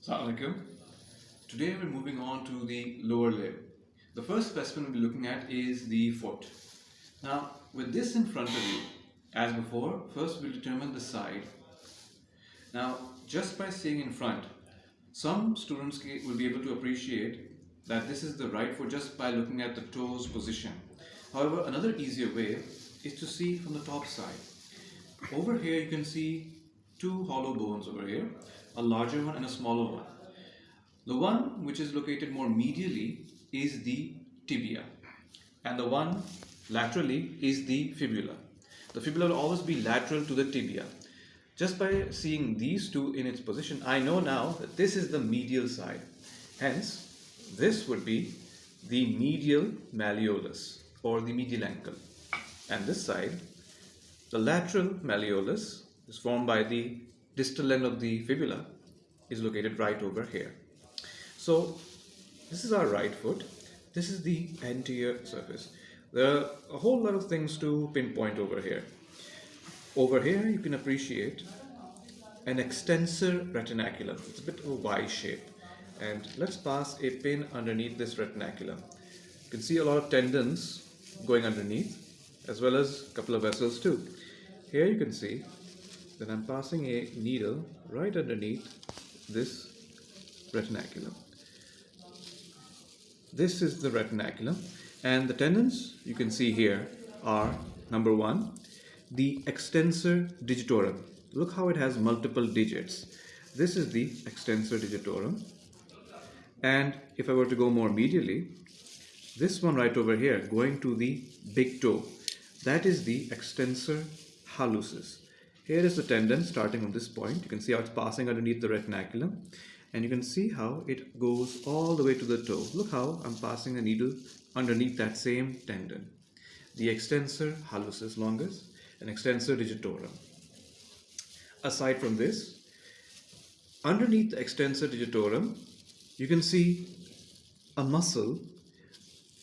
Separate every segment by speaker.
Speaker 1: Assalamualaikum. Today we're moving on to the lower limb. The first specimen we'll be looking at is the foot. Now with this in front of you, as before, first we'll determine the side. Now just by seeing in front, some students will be able to appreciate that this is the right foot just by looking at the toes position. However, another easier way is to see from the top side. Over here you can see two hollow bones over here, a larger one and a smaller one. The one which is located more medially is the tibia and the one laterally is the fibula. The fibula will always be lateral to the tibia. Just by seeing these two in its position, I know now that this is the medial side. Hence, this would be the medial malleolus or the medial ankle. And this side, the lateral malleolus is formed by the distal end of the fibula is located right over here. So this is our right foot. This is the anterior surface. There are a whole lot of things to pinpoint over here. Over here you can appreciate an extensor retinaculum. It's a bit of a Y shape. And let's pass a pin underneath this retinaculum. You can see a lot of tendons going underneath as well as a couple of vessels too. Here you can see that I'm passing a needle right underneath this retinaculum. This is the retinaculum and the tendons you can see here are number one, the extensor digitorum. Look how it has multiple digits. This is the extensor digitorum and if I were to go more medially, this one right over here going to the big toe, that is the extensor hallucis. Here is the tendon starting from this point. You can see how it's passing underneath the retinaculum and you can see how it goes all the way to the toe. Look how I'm passing a needle underneath that same tendon. The extensor hallucis longus and extensor digitorum. Aside from this, underneath the extensor digitorum, you can see a muscle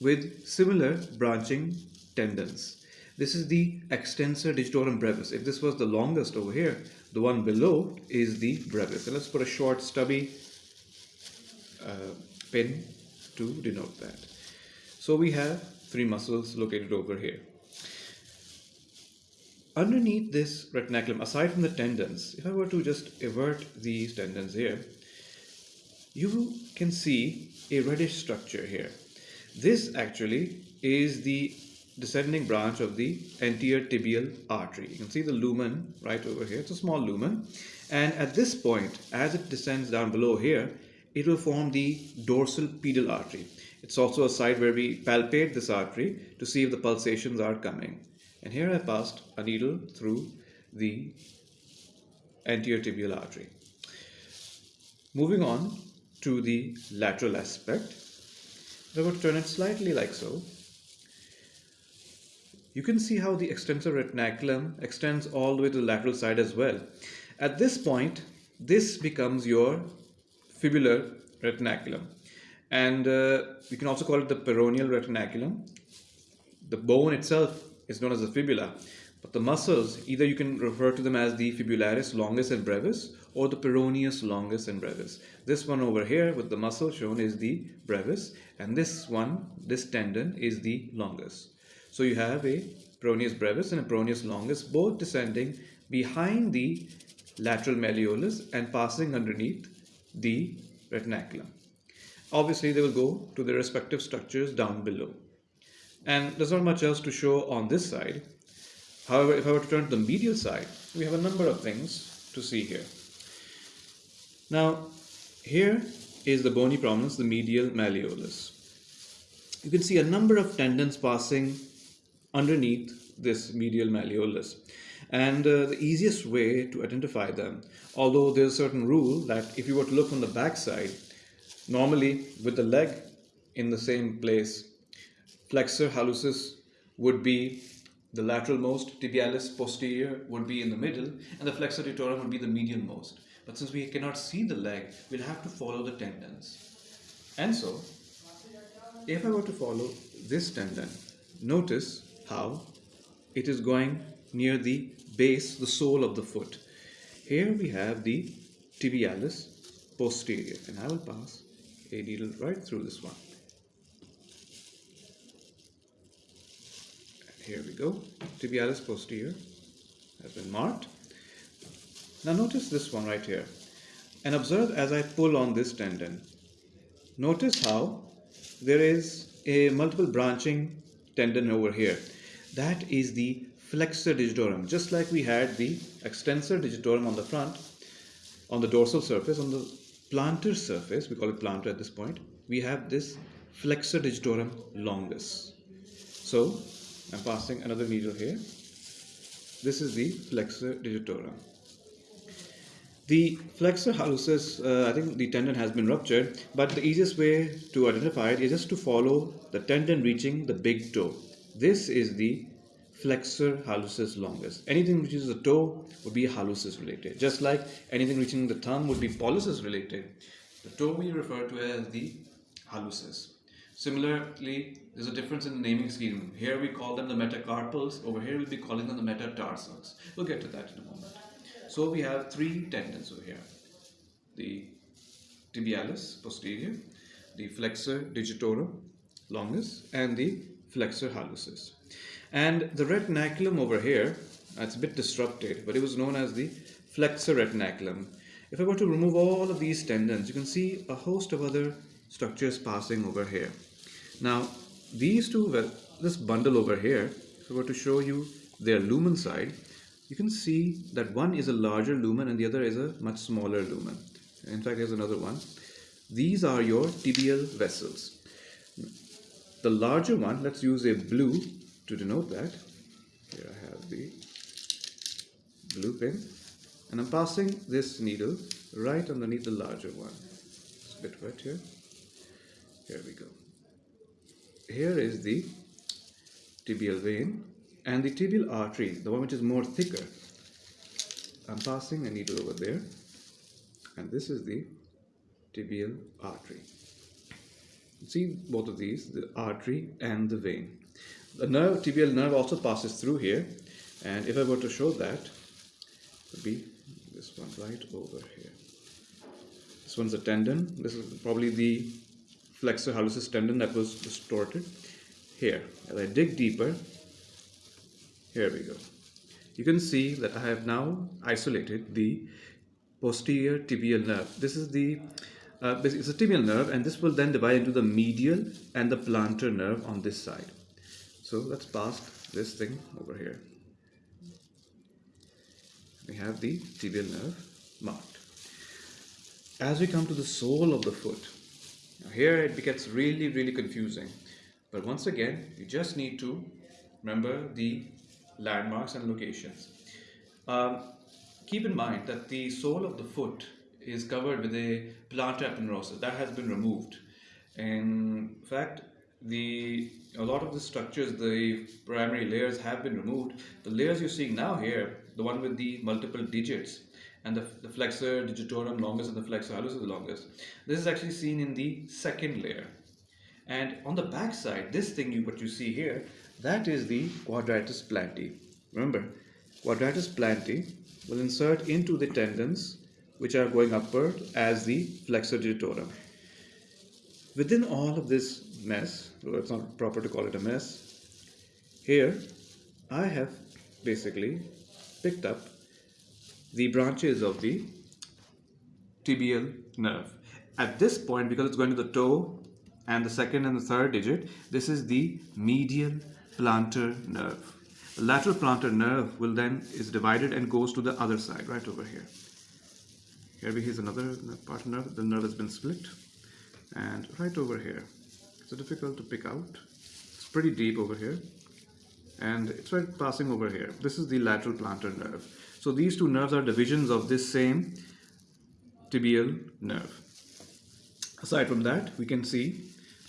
Speaker 1: with similar branching tendons. This is the extensor digitorum brevis. If this was the longus over here, the one below is the brevis. And let's put a short stubby uh, pin to denote that. So we have three muscles located over here. Underneath this retinaculum, aside from the tendons, if I were to just invert these tendons here, you can see a reddish structure here. This actually is the descending branch of the anterior tibial artery. You can see the lumen right over here. It's a small lumen. And at this point, as it descends down below here, it will form the dorsal pedal artery. It's also a site where we palpate this artery to see if the pulsations are coming. And here I passed a needle through the anterior tibial artery. Moving on to the lateral aspect, I to turn it slightly like so, you can see how the extensor retinaculum extends all the way to the lateral side as well. At this point, this becomes your fibular retinaculum. And uh, you can also call it the peroneal retinaculum. The bone itself is known as the fibula, but the muscles, either you can refer to them as the fibularis longus and brevis or the peroneus longus and brevis. This one over here with the muscle shown is the brevis and this one, this tendon is the longus. So you have a peroneus brevis and a peroneus longus both descending behind the lateral malleolus and passing underneath the retinaculum. Obviously they will go to their respective structures down below. And there's not much else to show on this side. However, if I were to turn to the medial side, we have a number of things to see here. Now, here is the bony prominence, the medial malleolus. You can see a number of tendons passing underneath this medial malleolus. And uh, the easiest way to identify them, although there's a certain rule that if you were to look from the back side, normally with the leg in the same place, flexor hallucis would be the lateral most, tibialis posterior would be in the middle, and the flexor digitorum would be the medial most. But since we cannot see the leg, we'll have to follow the tendons. And so, if I were to follow this tendon, notice how it is going near the base, the sole of the foot. Here we have the tibialis posterior and I will pass a needle right through this one. And Here we go, tibialis posterior has been marked. Now notice this one right here and observe as I pull on this tendon. Notice how there is a multiple branching tendon over here. That is the flexor digitorum. Just like we had the extensor digitorum on the front, on the dorsal surface, on the plantar surface, we call it plantar at this point, we have this flexor digitorum longus. So I'm passing another needle here. This is the flexor digitorum. The flexor hallucis, uh, I think the tendon has been ruptured, but the easiest way to identify it is just to follow the tendon reaching the big toe. This is the flexor hallucis longus. Anything which is the toe would be hallucis related, just like anything reaching the thumb would be pollicis related. The toe we refer to as the hallucis. Similarly, there's a difference in the naming scheme. Here we call them the metacarpals, over here we'll be calling them the metatarsals. We'll get to that in a moment. So we have three tendons over here. The tibialis posterior, the flexor digitorum longus and the flexor hallucis. And the retinaculum over here, it's a bit disrupted, but it was known as the flexor retinaculum. If I were to remove all of these tendons, you can see a host of other structures passing over here. Now, these two, well, this bundle over here, if I were to show you their lumen side, you can see that one is a larger lumen and the other is a much smaller lumen. In fact, here's another one. These are your tibial vessels. The larger one, let's use a blue to denote that. Here I have the blue pen and I'm passing this needle right underneath the larger one. It's a bit wet here. Here we go. Here is the tibial vein and the tibial artery, the one which is more thicker, I'm passing a needle over there and this is the tibial artery. See both of these, the artery and the vein. The nerve, tibial nerve also passes through here and if I were to show that, it would be this one right over here. This one's a tendon. This is probably the flexor hallucis tendon that was distorted. Here, as I dig deeper, here we go. You can see that I have now isolated the posterior tibial nerve. This is the uh, it's a tibial nerve and this will then divide into the medial and the plantar nerve on this side. So let's pass this thing over here. We have the tibial nerve marked. As we come to the sole of the foot, here it gets really, really confusing. But once again, you just need to remember the landmarks and locations. Um, keep in mind that the sole of the foot is covered with a plantar aponeurosis that has been removed. In fact, the a lot of the structures, the primary layers have been removed. The layers you're seeing now here, the one with the multiple digits, and the, the flexor digitorum longus and the flexor hallucis longus, this is actually seen in the second layer. And on the back side, this thing you what you see here, that is the quadratus plantae. Remember, quadratus plantae will insert into the tendons which are going upward as the flexor digitorum. Within all of this mess, though it's not proper to call it a mess, here I have basically picked up the branches of the tibial nerve. At this point, because it's going to the toe and the second and the third digit, this is the medial plantar nerve. The lateral plantar nerve will then is divided and goes to the other side, right over here. Here we here's another part nerve. The nerve has been split, and right over here. It's difficult to pick out. It's pretty deep over here, and it's right passing over here. This is the lateral plantar nerve. So these two nerves are divisions of this same tibial nerve. Aside from that, we can see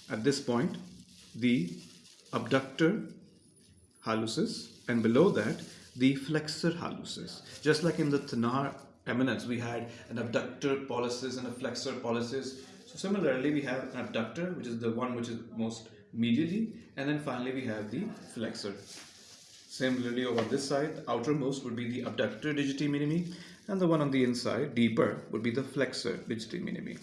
Speaker 1: at this point the abductor hallucis and below that the flexor hallucis. Just like in the thenar eminence, we had an abductor pollicis and a flexor pollicis. So similarly, we have an abductor, which is the one which is most medially, and then finally we have the flexor. Similarly, over this side, outermost would be the abductor digiti minimi, and the one on the inside, deeper, would be the flexor digiti minimi.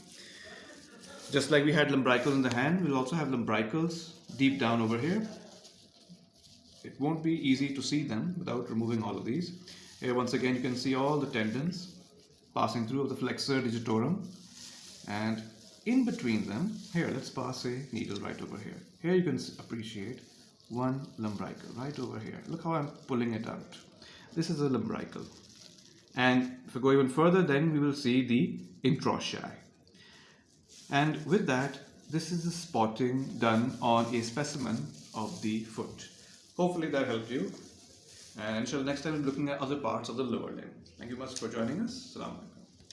Speaker 1: Just like we had lumbricals in the hand, we'll also have lumbricals deep down over here. It won't be easy to see them without removing all of these. Here once again you can see all the tendons passing through of the flexor digitorum and in between them, here let's pass a needle right over here. Here you can appreciate one lumbrical right over here. Look how I'm pulling it out. This is a lumbrical. And if we go even further, then we will see the interossei. And with that, this is the spotting done on a specimen of the foot. Hopefully that helped you. And until next time, we're looking at other parts of the lower limb. Thank you much for joining us. Salam.